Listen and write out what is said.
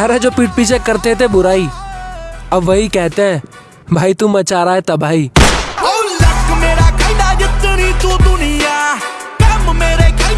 अरे जो पीठ पीछे करते थे बुराई। अब वही कहते हैं, भाई तू मचा रहा है तबाही।